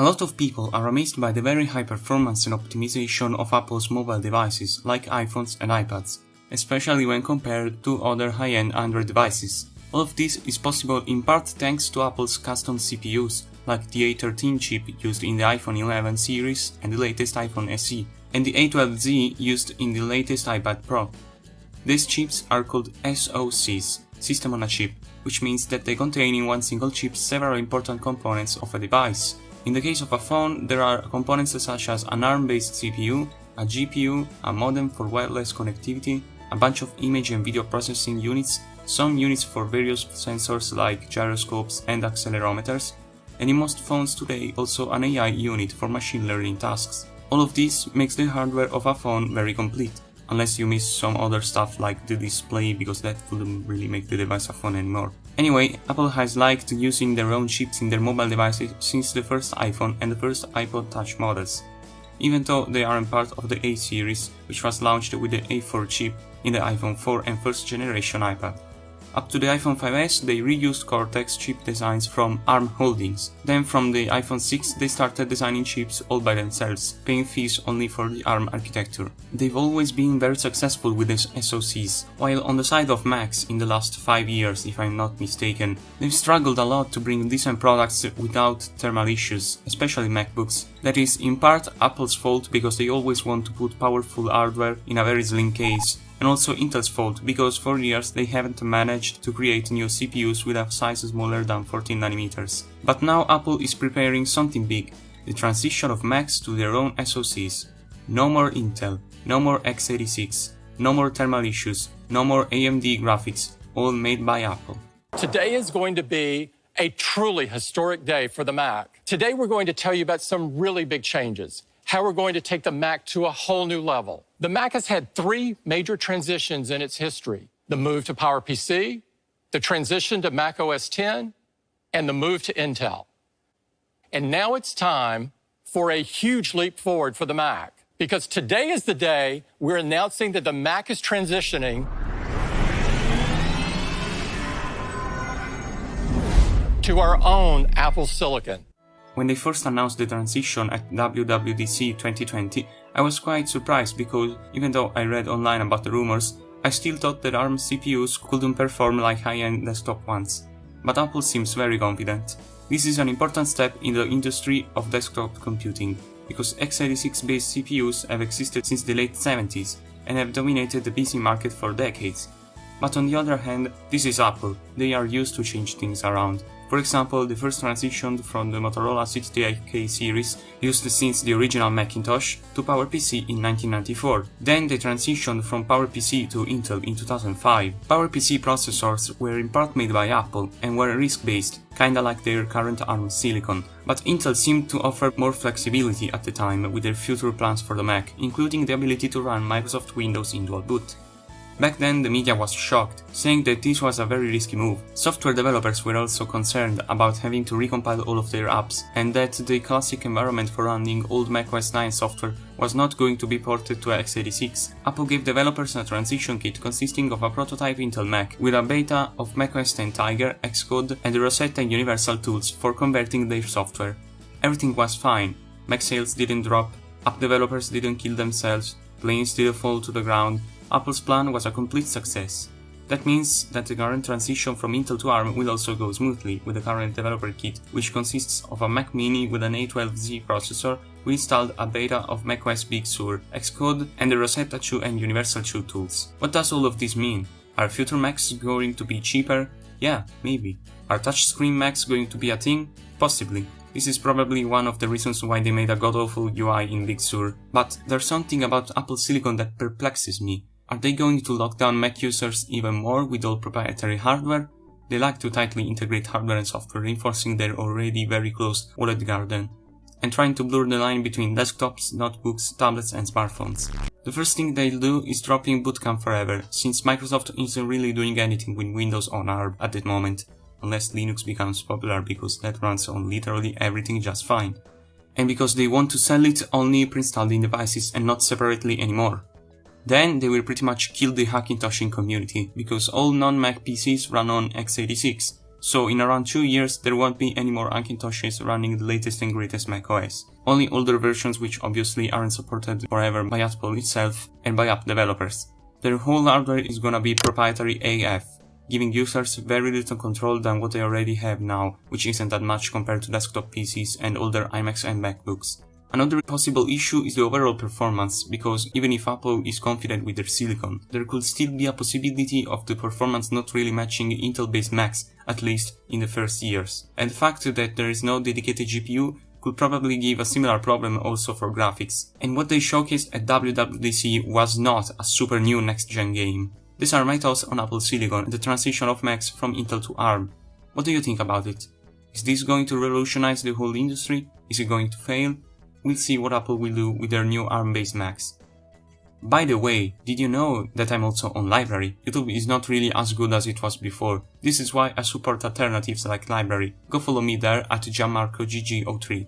A lot of people are amazed by the very high performance and optimization of Apple's mobile devices like iPhones and iPads, especially when compared to other high-end Android devices. All of this is possible in part thanks to Apple's custom CPUs, like the A13 chip used in the iPhone 11 series and the latest iPhone SE, and the A12Z used in the latest iPad Pro. These chips are called SoCs, System on a Chip, which means that they contain in one single chip several important components of a device. In the case of a phone, there are components such as an ARM-based CPU, a GPU, a modem for wireless connectivity, a bunch of image and video processing units, some units for various sensors like gyroscopes and accelerometers, and in most phones today also an AI unit for machine learning tasks. All of this makes the hardware of a phone very complete, unless you miss some other stuff like the display because that wouldn't really make the device a phone anymore. Anyway, Apple has liked using their own chips in their mobile devices since the first iPhone and the first iPod Touch models, even though they aren't part of the A series, which was launched with the A4 chip in the iPhone 4 and first generation iPad. Up to the iPhone 5s, they reused Cortex chip designs from ARM Holdings. Then from the iPhone 6, they started designing chips all by themselves, paying fees only for the ARM architecture. They've always been very successful with these SoCs, while on the side of Macs in the last 5 years, if I'm not mistaken, they've struggled a lot to bring decent products without thermal issues, especially MacBooks. That is in part Apple's fault because they always want to put powerful hardware in a very slim case, and also Intel's fault because for years they haven't managed to create new CPUs with a size smaller than 14nm. But now Apple is preparing something big, the transition of Macs to their own SoCs. No more Intel, no more x86, no more thermal issues, no more AMD graphics, all made by Apple. Today is going to be a truly historic day for the Mac. Today we're going to tell you about some really big changes how we're going to take the Mac to a whole new level. The Mac has had three major transitions in its history. The move to PowerPC, the transition to Mac OS X, and the move to Intel. And now it's time for a huge leap forward for the Mac. Because today is the day we're announcing that the Mac is transitioning to our own Apple Silicon. When they first announced the transition at WWDC 2020, I was quite surprised because even though I read online about the rumors, I still thought that ARM CPUs couldn't perform like high-end desktop ones. But Apple seems very confident. This is an important step in the industry of desktop computing, because x86 based CPUs have existed since the late 70s and have dominated the PC market for decades. But on the other hand, this is Apple, they are used to change things around, for example, the first transition from the Motorola 68K series, used since the original Macintosh, to PowerPC in 1994. Then they transitioned from PowerPC to Intel in 2005. PowerPC processors were in part made by Apple and were RISC-based, kinda like their current ARM silicon, but Intel seemed to offer more flexibility at the time with their future plans for the Mac, including the ability to run Microsoft Windows in dual boot. Back then the media was shocked, saying that this was a very risky move. Software developers were also concerned about having to recompile all of their apps, and that the classic environment for running old macOS 9 software was not going to be ported to x86. Apple gave developers a transition kit consisting of a prototype Intel Mac, with a beta of macOS 10 Tiger, Xcode, and the Rosetta Universal tools for converting their software. Everything was fine, Mac sales didn't drop, app developers didn't kill themselves, planes didn't fall to the ground, Apple's plan was a complete success. That means that the current transition from Intel to ARM will also go smoothly with the current developer kit, which consists of a Mac mini with an A12Z processor. We installed a beta of macOS Big Sur, Xcode, and the Rosetta 2 and Universal 2 tools. What does all of this mean? Are future Macs going to be cheaper? Yeah, maybe. Are touchscreen Macs going to be a thing? Possibly. This is probably one of the reasons why they made a god-awful UI in Big Sur. But there's something about Apple Silicon that perplexes me. Are they going to lock down Mac users even more with all proprietary hardware? They like to tightly integrate hardware and software, reinforcing their already very close walled garden, and trying to blur the line between desktops, notebooks, tablets and smartphones. The first thing they'll do is dropping Bootcamp forever, since Microsoft isn't really doing anything with Windows on ARM at that moment, unless Linux becomes popular because that runs on literally everything just fine. And because they want to sell it only pre-installed in devices and not separately anymore. Then they will pretty much kill the Hackintoshin community, because all non-Mac PCs run on x86, So in around 2 years there won't be any more Macintoshes running the latest and greatest macOS. Only older versions which obviously aren't supported forever by Apple itself and by app developers. Their whole hardware is gonna be proprietary AF, giving users very little control than what they already have now, which isn't that much compared to desktop PCs and older iMacs and MacBooks. Another possible issue is the overall performance, because even if Apple is confident with their silicon, there could still be a possibility of the performance not really matching Intel-based Macs, at least in the first years. And the fact that there is no dedicated GPU could probably give a similar problem also for graphics. And what they showcased at WWDC was not a super new next-gen game. These are my thoughts on Apple Silicon and the transition of Macs from Intel to ARM. What do you think about it? Is this going to revolutionize the whole industry? Is it going to fail? We'll see what Apple will do with their new ARM-based Macs. By the way, did you know that I'm also on LBRY? YouTube is not really as good as it was before. This is why I support alternatives like LBRY. Go follow me there at gianmarcogg03.